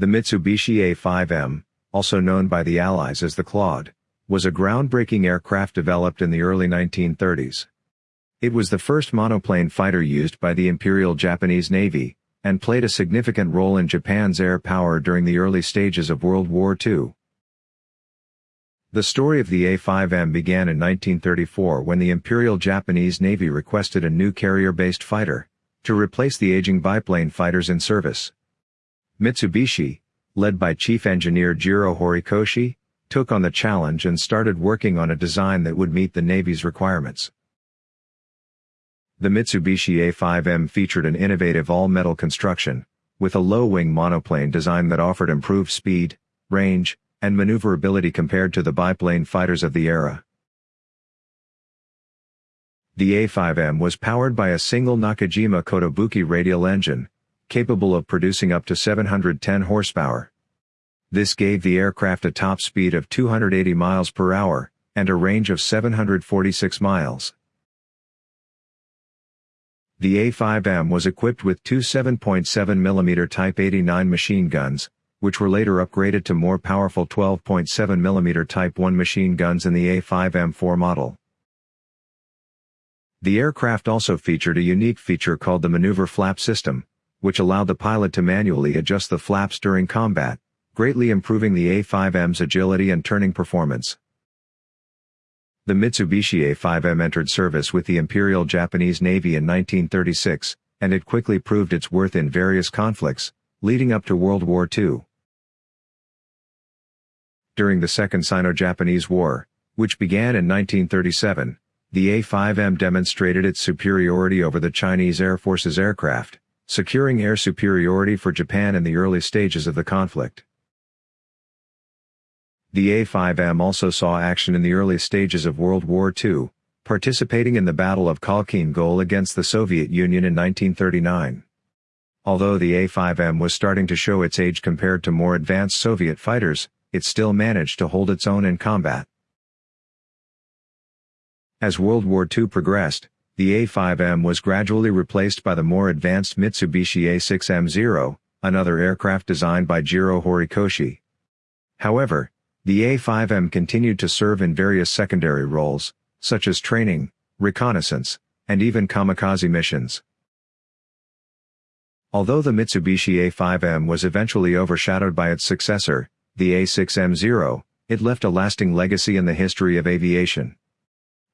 The Mitsubishi A5M, also known by the Allies as the Claude, was a groundbreaking aircraft developed in the early 1930s. It was the first monoplane fighter used by the Imperial Japanese Navy, and played a significant role in Japan's air power during the early stages of World War II. The story of the A-5M began in 1934 when the Imperial Japanese Navy requested a new carrier-based fighter, to replace the aging biplane fighters in service. Mitsubishi, led by Chief Engineer Jiro Horikoshi, took on the challenge and started working on a design that would meet the Navy's requirements. The Mitsubishi A5M featured an innovative all-metal construction, with a low-wing monoplane design that offered improved speed, range, and maneuverability compared to the biplane fighters of the era. The A5M was powered by a single Nakajima Kotobuki radial engine, capable of producing up to 710 horsepower. This gave the aircraft a top speed of 280 miles per hour, and a range of 746 miles. The A5M was equipped with two 7.7mm Type 89 machine guns, which were later upgraded to more powerful 12.7mm Type 1 machine guns in the A5M4 model. The aircraft also featured a unique feature called the maneuver flap system, which allowed the pilot to manually adjust the flaps during combat, greatly improving the A5M's agility and turning performance. The Mitsubishi A5M entered service with the Imperial Japanese Navy in 1936, and it quickly proved its worth in various conflicts, leading up to World War II. During the Second Sino-Japanese War, which began in 1937, the A5M demonstrated its superiority over the Chinese Air Force's aircraft, securing air superiority for Japan in the early stages of the conflict. The A5M also saw action in the early stages of World War II, participating in the Battle of Khalkhin Gol against the Soviet Union in 1939. Although the A5M was starting to show its age compared to more advanced Soviet fighters, it still managed to hold its own in combat. As World War II progressed, the A5M was gradually replaced by the more advanced Mitsubishi A6M0, another aircraft designed by Jiro Horikoshi. However, the A5M continued to serve in various secondary roles, such as training, reconnaissance, and even kamikaze missions. Although the Mitsubishi A5M was eventually overshadowed by its successor, the A6M0, it left a lasting legacy in the history of aviation.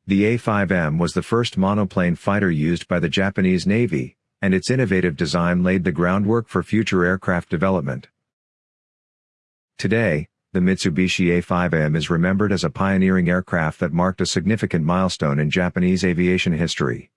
The A5M was the first monoplane fighter used by the Japanese Navy, and its innovative design laid the groundwork for future aircraft development. Today, the Mitsubishi A5M is remembered as a pioneering aircraft that marked a significant milestone in Japanese aviation history.